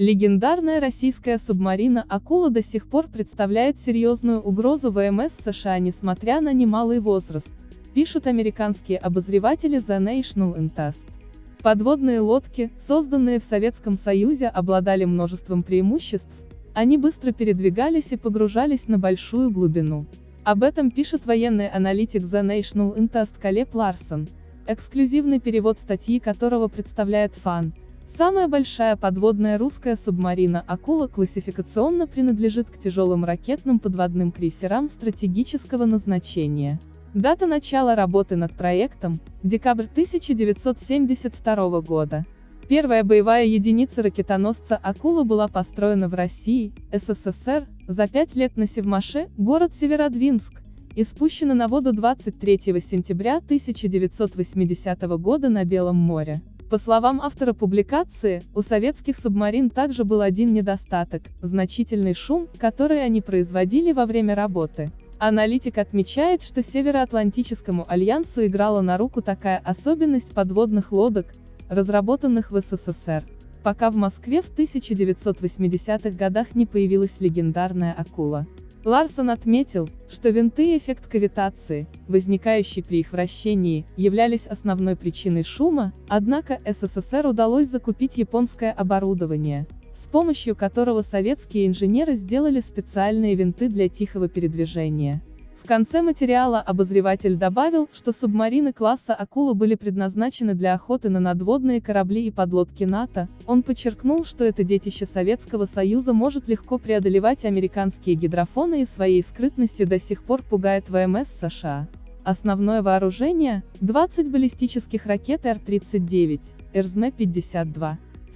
Легендарная российская субмарина «Акула» до сих пор представляет серьезную угрозу ВМС США несмотря на немалый возраст, пишут американские обозреватели The National Intest. Подводные лодки, созданные в Советском Союзе, обладали множеством преимуществ, они быстро передвигались и погружались на большую глубину. Об этом пишет военный аналитик The National Intest Калеб Ларсон, эксклюзивный перевод статьи которого представляет фан, Самая большая подводная русская субмарина «Акула» классификационно принадлежит к тяжелым ракетным подводным крейсерам стратегического назначения. Дата начала работы над проектом – декабрь 1972 года. Первая боевая единица ракетоносца «Акула» была построена в России, СССР, за пять лет на Севмаше, город Северодвинск, и спущена на воду 23 сентября 1980 года на Белом море. По словам автора публикации, у советских субмарин также был один недостаток – значительный шум, который они производили во время работы. Аналитик отмечает, что Североатлантическому альянсу играла на руку такая особенность подводных лодок, разработанных в СССР, пока в Москве в 1980-х годах не появилась легендарная «Акула». Ларсон отметил, что винты и эффект кавитации, возникающий при их вращении, являлись основной причиной шума, однако СССР удалось закупить японское оборудование, с помощью которого советские инженеры сделали специальные винты для тихого передвижения. Конце материала обозреватель добавил, что субмарины класса «Акула» были предназначены для охоты на надводные корабли и подлодки НАТО, он подчеркнул, что это детище Советского Союза может легко преодолевать американские гидрофоны и своей скрытностью до сих пор пугает ВМС США. Основное вооружение – 20 баллистических ракет Р-39, РЗМ-52.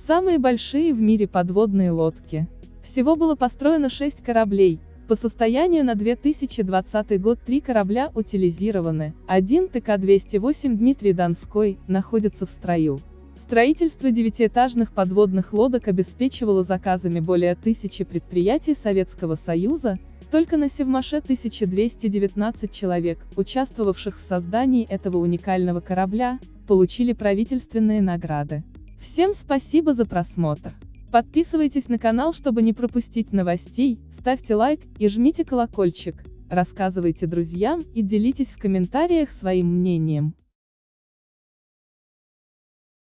Самые большие в мире подводные лодки. Всего было построено 6 кораблей, по состоянию на 2020 год три корабля утилизированы, один ТК-208 Дмитрий Донской находится в строю. Строительство девятиэтажных подводных лодок обеспечивало заказами более тысячи предприятий Советского Союза, только на Севмаше 1219 человек, участвовавших в создании этого уникального корабля, получили правительственные награды. Всем спасибо за просмотр. Подписывайтесь на канал, чтобы не пропустить новостей, ставьте лайк и жмите колокольчик, рассказывайте друзьям и делитесь в комментариях своим мнением.